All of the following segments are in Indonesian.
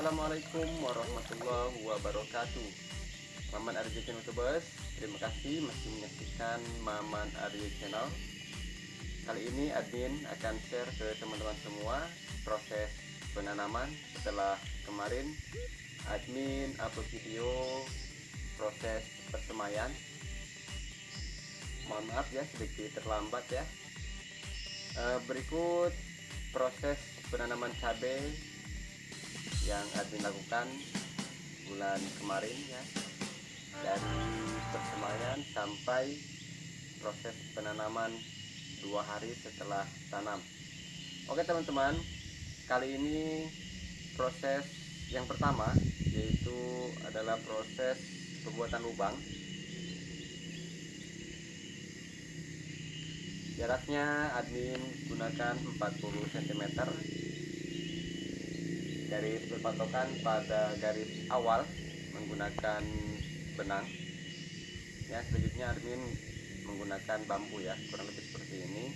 Assalamualaikum warahmatullahi wabarakatuh. Maman Arya Channel Terima kasih masih menyaksikan Maman Arya Channel. Kali ini admin akan share ke teman-teman semua Proses penanaman setelah kemarin. Admin upload video proses persemaian Mohon maaf ya sedikit terlambat ya. Eh, Berikut proses penanaman cabai yang admin lakukan bulan kemarin ya. Dari persemaian sampai proses penanaman dua hari setelah tanam. Oke teman-teman. Kali ini proses yang pertama yaitu adalah proses pembuatan lubang. Jaraknya admin gunakan 40 cm garis berpatokan pada garis awal menggunakan benang. Ya selanjutnya admin menggunakan bambu ya kurang lebih seperti ini.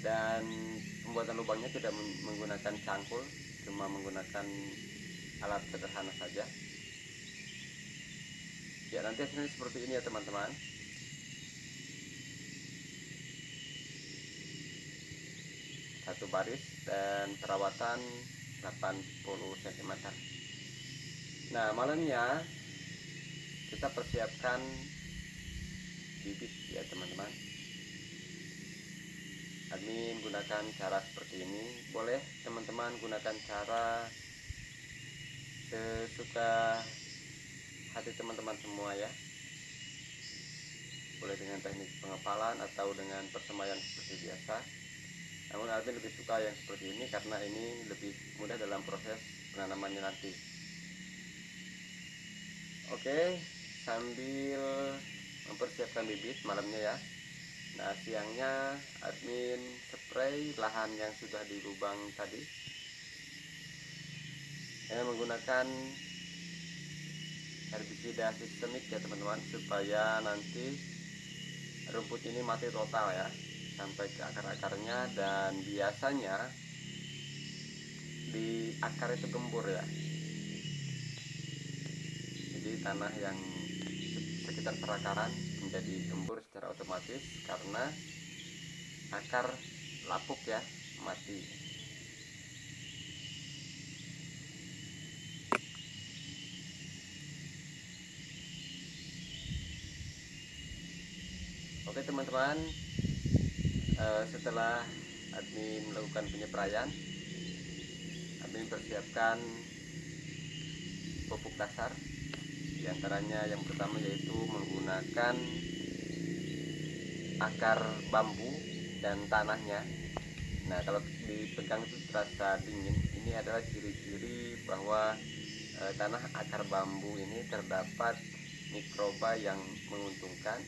Dan pembuatan lubangnya tidak menggunakan cangkul cuma menggunakan alat sederhana saja. Ya nanti hasilnya seperti ini ya teman-teman. Satu baris dan perawatan 80 cm nah malamnya kita persiapkan bibit ya teman-teman. Admin gunakan cara seperti ini. Boleh teman-teman gunakan cara sesuka hati teman-teman semua ya. Boleh dengan teknik pengepalan atau dengan persemaian seperti biasa namun admin lebih suka yang seperti ini karena ini lebih mudah dalam proses penanamannya nanti. Oke sambil mempersiapkan bibit malamnya ya. Nah siangnya admin spray lahan yang sudah di lubang tadi. Dengan menggunakan herbisida sistemik ya teman-teman supaya nanti rumput ini mati total ya sampai ke akar-akarnya dan biasanya di akar itu gembur ya. Jadi tanah yang sekitar perakaran menjadi gembur secara otomatis karena akar lapuk ya mati. Oke teman-teman uh, setelah admin melakukan penyepraian admin persiapkan pupuk dasar. Di antaranya yang pertama yaitu menggunakan akar bambu dan tanahnya. Nah kalau dipegang itu terasa dingin. Ini adalah ciri-ciri bahwa e, tanah akar bambu ini terdapat mikroba yang menguntungkan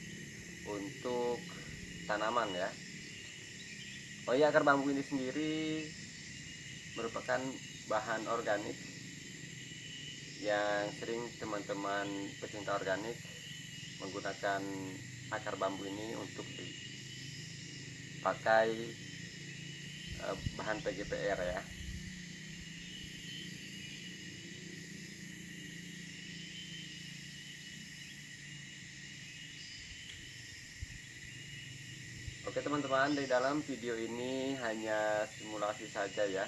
untuk tanaman ya Oh iya akar bambu ini sendiri merupakan bahan organik yang sering teman-teman pecinta organik menggunakan akar bambu ini untuk dipakai eh, bahan PGPR ya. Oke teman-teman di dalam video ini hanya simulasi saja ya.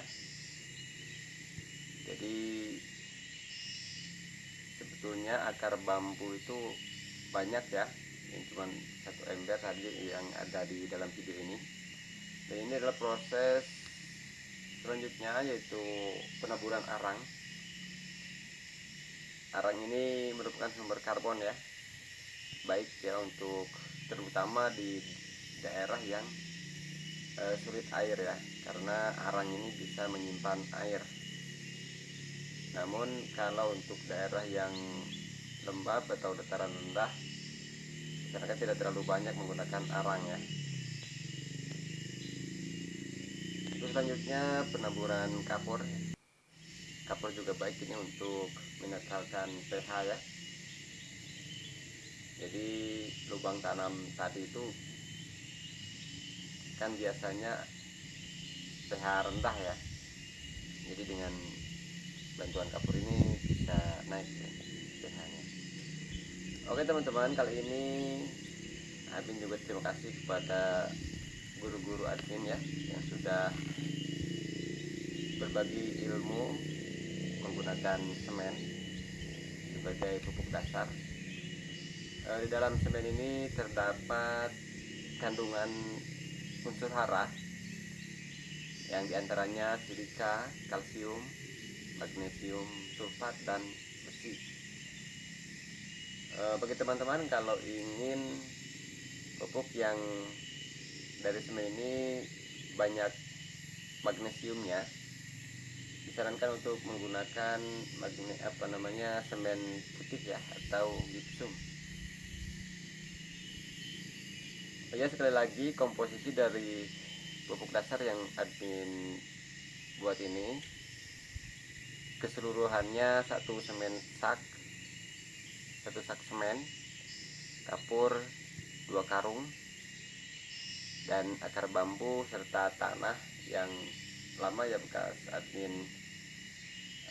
Jadi sebetulnya akar bambu itu banyak ya. Ini cuma satu ember tadi yang ada di dalam video ini. Dan ini adalah proses selanjutnya yaitu penaburan arang. Arang ini merupakan sumber karbon ya Baik ya untuk terutama di daerah yang uh, sulit air ya karena arang ini bisa menyimpan air. Namun kalau untuk daerah yang lembab atau dataran rendah masyarakat tidak terlalu banyak menggunakan arang ya. Terus selanjutnya penaburan kapur. Kapur juga baik ini untuk menetralkan pH ya. Jadi lubang tanam tadi itu kan biasanya pH rendah ya. Jadi dengan bantuan kapur ini bisa naik pH nya oke teman-teman kali ini Abin juga terima kasih kepada guru-guru admin ya yang sudah berbagi ilmu menggunakan semen sebagai pupuk dasar. E, di dalam semen ini terdapat kandungan unsur hara yang di antaranya silika, kalsium, magnesium, sulfat, dan besi. E, bagi teman-teman kalau ingin pupuk yang dari semen ini banyak magnesiumnya disarankan untuk menggunakan magne apa namanya semen putih ya atau gipsum ya sekali lagi komposisi dari pupuk dasar yang admin buat ini keseluruhannya satu semen sak satu sak semen kapur dua karung dan akar bambu serta tanah yang lama ya bekas admin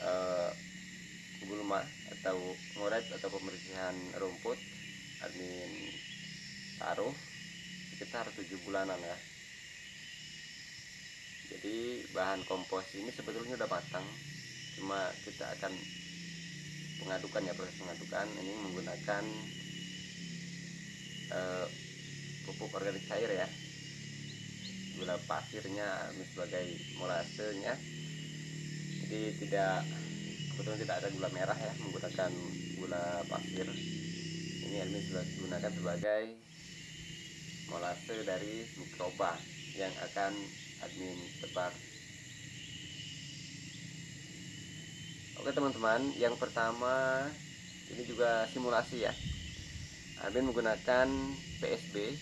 uh, gulma atau ngoret atau pembersihan rumput admin taruh sekitar tujuh bulanan ya. Jadi bahan kompos ini sebetulnya udah matang cuma kita akan mengadukan ya proses mengadukan ini menggunakan uh, pupuk organik cair ya. Gula pasirnya sebagai molasenya. Jadi tidak kebetulan tidak ada gula merah ya menggunakan gula pasir. Ini admin gunakan sebagai molase dari mikroba yang akan admin tebar. Oke teman-teman yang pertama ini juga simulasi ya. Admin menggunakan PSB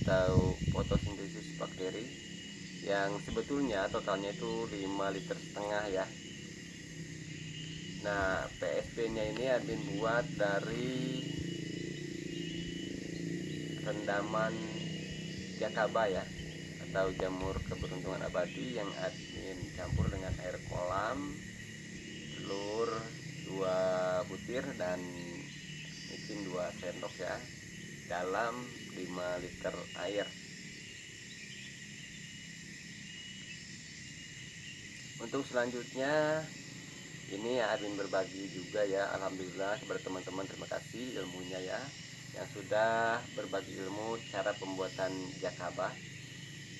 atau fotosintesis bakteri yang sebetulnya totalnya itu 5 liter setengah ya. Nah PSP nya ini admin buat dari rendaman jakaba ya atau jamur keberuntungan abadi yang admin campur dengan air kolam telur dua butir dan micin dua sendok ya dalam 5 liter air. Untuk selanjutnya ini Admin berbagi juga ya. Alhamdulillah kepada teman-teman terima kasih ilmunya ya yang sudah berbagi ilmu cara pembuatan jakaba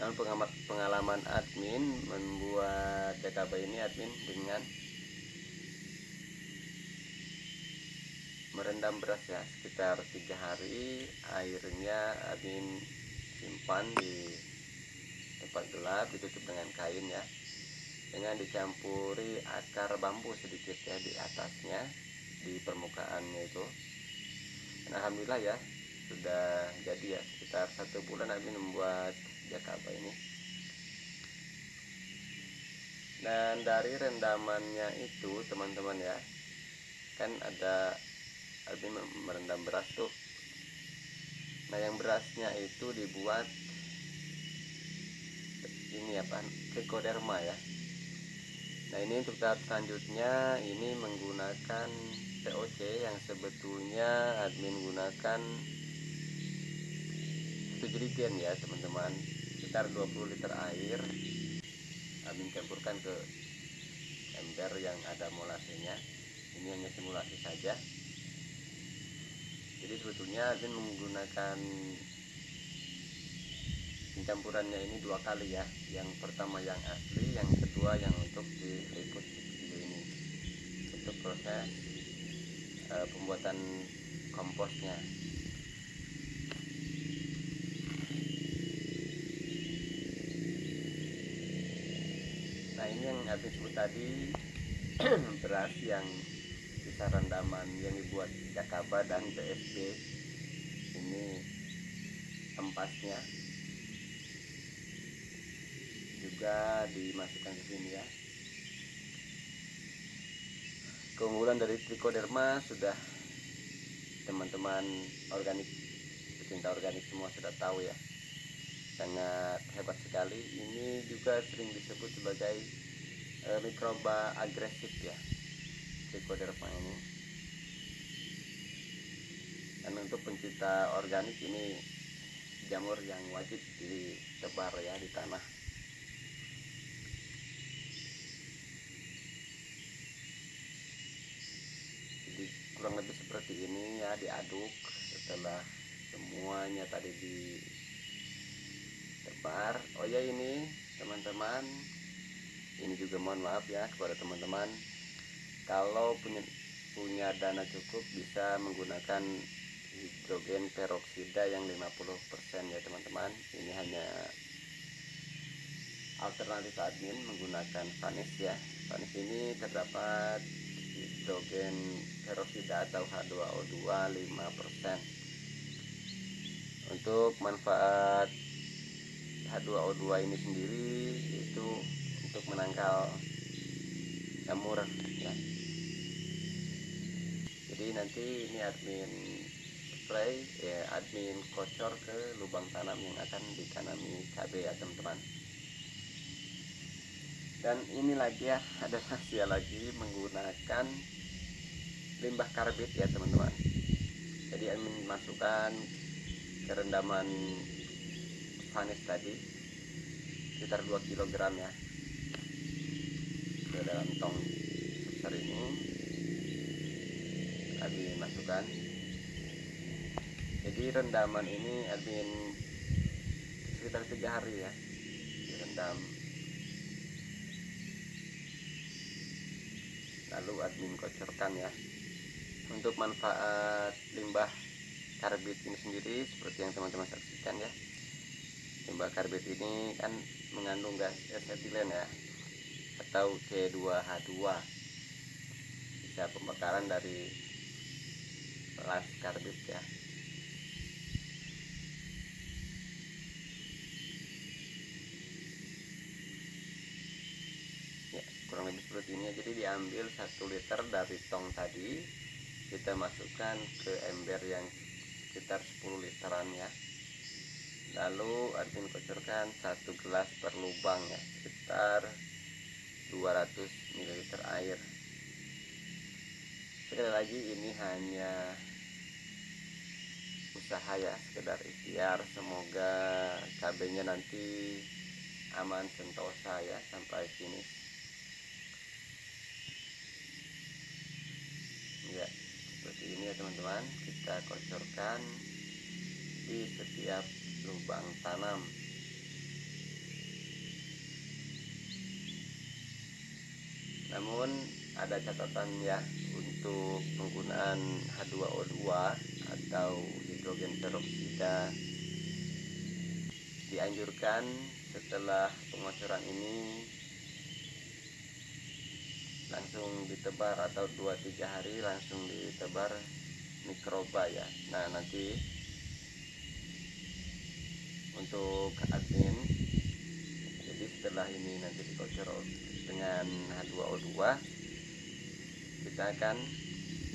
dalam pengalaman admin membuat jakaba ini admin dengan merendam beras ya sekitar tiga hari. Airnya admin simpan di tempat gelap ditutup dengan kain ya. Dengan dicampuri akar bambu sedikit ya di atasnya di permukaannya itu alhamdulillah ya sudah jadi ya sekitar satu bulan admin membuat jakaba ini. Dan dari rendamannya itu teman-teman ya kan ada artinya merendam beras tuh. Nah yang berasnya itu dibuat ini apa trichoderma ya. Nah ini untuk tahap selanjutnya ini menggunakan POC yang sebetulnya admin gunakan itu jerigen ya teman-teman. Sekitar 20 liter air. Admin campurkan ke ember yang ada molasenya. Ini hanya simulasi saja. Jadi sebetulnya Adin menggunakan pencampurannya ini dua kali ya. Yang pertama yang asli yang kedua yang untuk diliput di video ini untuk proses uh, pembuatan komposnya. Nah ini yang habis sebut tadi beras yang sisa rendaman yang dibuat Jakaba dan BSB ini empasnya. Juga dimasukkan ke sini ya keunggulan dari trichoderma sudah teman-teman organik pecinta organik semua sudah tahu ya. Sangat hebat sekali. Ini juga sering disebut sebagai e, mikroba agresif ya trichoderma ini. Dan untuk pencinta organik ini jamur yang wajib ditebar ya di tanah jadi kurang lebih seperti ini ya diaduk setelah semuanya tadi ditebar oh ya ini teman-teman ini juga mohon maaf ya kepada teman-teman. Kalau punya punya dana cukup bisa menggunakan hidrogen peroksida yang 50% ya teman-teman. Ini hanya alternatif admin menggunakan vanis ya. Vanis ini terdapat hidrogen peroksida atau H2O2 5% untuk manfaat H2O2 ini sendiri itu untuk menangkal jamur ya. Jadi nanti ini admin spray ya admin kocor ke lubang tanam yang akan ditanami cabai ya teman-teman dan ini lagi ya ada rahasia lagi menggunakan limbah karbit ya teman-teman. Jadi admin masukkan kerendaman vanis tadi sekitar 2 kg ya ke dalam tong sebesar ini. Admin masukkan. Jadi rendaman ini admin sekitar tiga hari ya direndam lalu admin kocorkan ya. Untuk manfaat limbah karbit ini sendiri seperti yang teman-teman saksikan ya. Limbah karbit ini kan mengandung gas asetilen ya atau C2H2 bisa pembakaran dari las karbit ya ini jadi diambil satu liter dari tong tadi kita masukkan ke ember yang sekitar 10 literan ya. Lalu admin kocorkan satu gelas per lubang ya sekitar 200 ml air. Sekali lagi ini hanya usaha ya sekedar ikhtiar. Semoga cabenya nanti aman sentosa ya sampai finish ya seperti ini ya teman-teman. Kita kocorkan di setiap lubang tanam. Namun ada catatan ya untuk penggunaan H2O2 atau hidrogen peroksida dianjurkan setelah pengocoran ini langsung ditebar atau 2-3 hari langsung ditebar mikroba ya. Nah nanti untuk admin jadi setelah ini nanti dikocor dengan H2O2 kita akan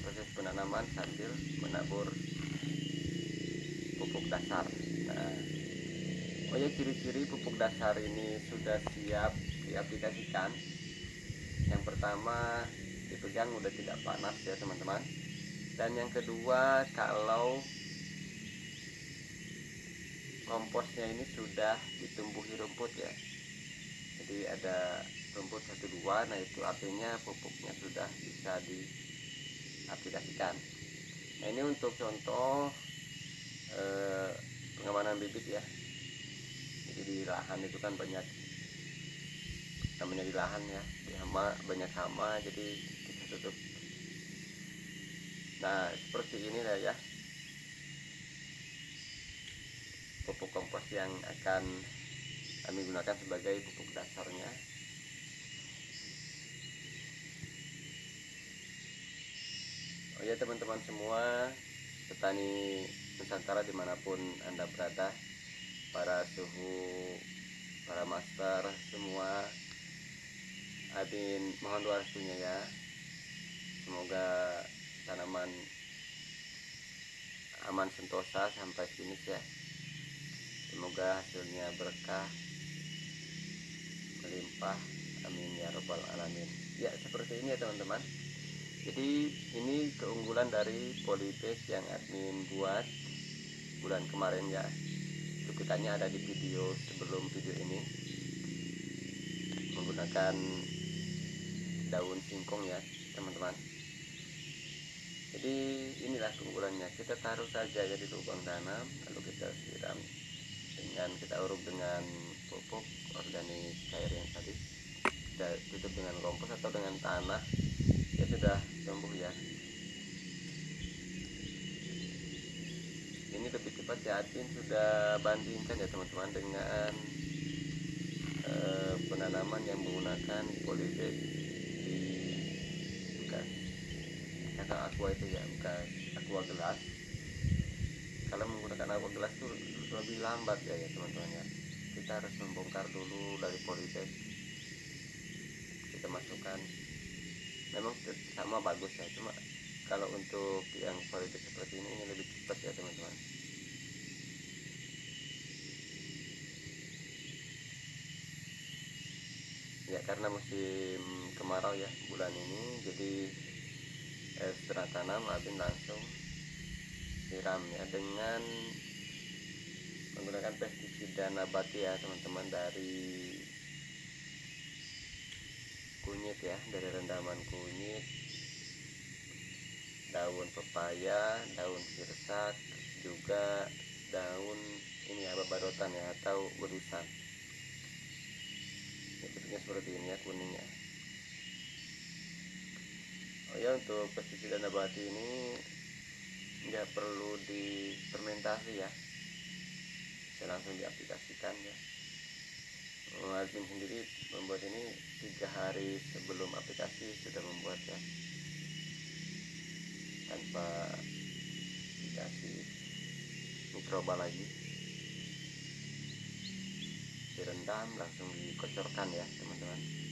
proses penanaman sambil menabur pupuk dasar. Nah oh ya ciri-ciri pupuk dasar ini sudah siap diaplikasikan pertama dipegang udah tidak panas ya teman-teman. Dan yang kedua kalau komposnya ini sudah ditumbuhi rumput ya. Jadi ada rumput satu dua nah itu artinya pupuknya sudah bisa diaplikasikan. Nah ini untuk contoh eh, pengamanan bibit ya. Jadi di lahan itu kan banyak namanya di lahan ya. Di hama banyak hama jadi kita tutup. Nah seperti ini lah ya. Pupuk kompos yang akan kami gunakan sebagai pupuk dasarnya. Oh ya teman-teman semua petani Nusantara di mana pun anda berada para suhu para master semua adin mohon doa restunya ya. Semoga tanaman aman sentosa sampai finish ya. Semoga hasilnya berkah melimpah. Amin ya robbal alamin. Ya seperti ini ya teman-teman. Jadi ini keunggulan dari polybag yang admin buat bulan kemarin ya. Cuplikannya ada di video sebelum video ini. Menggunakan daun singkong ya teman-teman. Jadi inilah keunggulannya. Kita taruh saja ya di lubang tanam lalu kita siram dengan kita uruk dengan pupuk organik cair yang tadi. Kita tutup dengan kompos atau dengan tanah. Ya sudah tumbuh ya. Ini lebih cepat ya Adin sudah bandingkan ya teman-teman dengan eh, penanaman yang menggunakan polybag di bekas kata aqua itu ya bekas aqua gelas. Kalau menggunakan aqua gelas itu lebih lambat ya ya teman-teman ya. Kita harus membongkar dulu dari polybag kita masukkan. Memang sama bagus ya cuma kalau untuk yang polybag seperti ini ini lebih cepat ya teman-teman. Ya karena musim kemarau ya bulan ini jadi eh, setelah tanam Abin langsung siram ya dengan menggunakan pestisida nabati ya teman-teman dari kunyit ya dari rendaman kunyit daun pepaya daun sirsak juga daun ini ya babadotan ya atau berusan. Ya, bentuknya seperti ini ya kuningnya ya untuk pestisida nabati ini nggak perlu difermentasi ya. Bisa langsung diaplikasikan ya. Admin sendiri membuat ini tiga hari sebelum aplikasi sudah membuat ya. Tanpa dikasih mikroba lagi. Direndam langsung dikocorkan ya teman-teman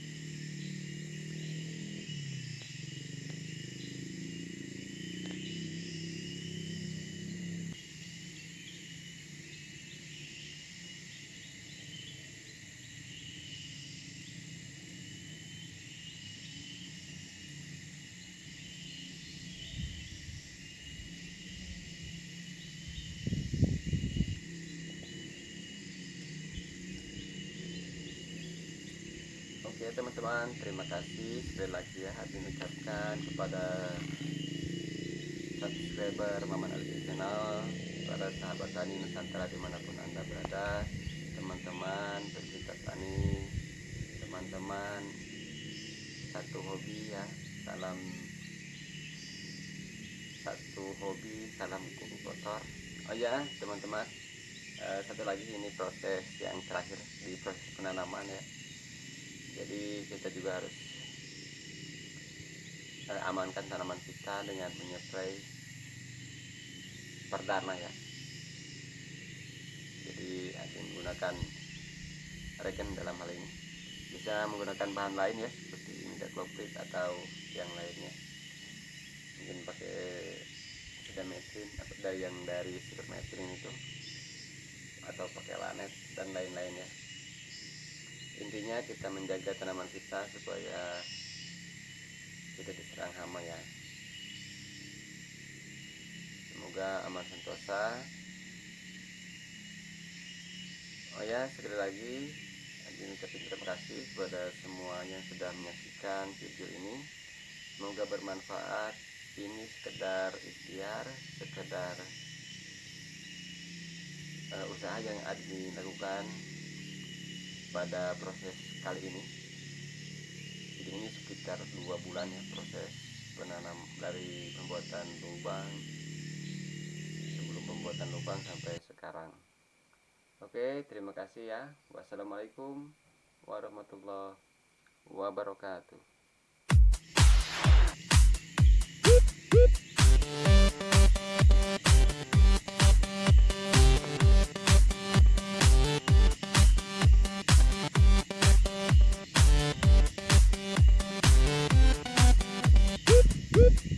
Oke teman-teman, terima kasih sekali lagi ya Hati ucapkan kepada subscriber Maman Ali Channel, para sahabat tani Nusantara di mana pun anda berada, teman-teman pecinta tani, teman-teman satu hobi ya, salam satu hobi, salam kuku kotor. Oh ya teman-teman, eh, satu lagi ini proses yang terakhir di proses penanaman ya jadi kita juga harus amankan tanaman kita dengan menyepray perdana ya. Jadi akan menggunakan regen dalam hal ini. Bisa menggunakan bahan lain ya seperti imidacloprid atau yang lainnya. Mungkin pakai sidametrin atau dari yang dari sipermetrin itu atau pakai lanet dan lain-lainnya intinya kita menjaga tanaman kita supaya tidak diserang hama ya. Semoga aman sentosa. Oh ya sekali lagi Adin ucapin terima kasih kepada semua yang sudah menyaksikan video ini. Semoga bermanfaat. Ini sekedar ikhtiar sekedar uh, usaha yang Adin lakukan pada proses kali ini. Jadi ini sekitar dua bulan ya proses penanam dari pembuatan lubang sebelum pembuatan lubang sampai sekarang. Oke terima kasih ya. Wassalamualaikum warahmatullahi wabarakatuh Woo!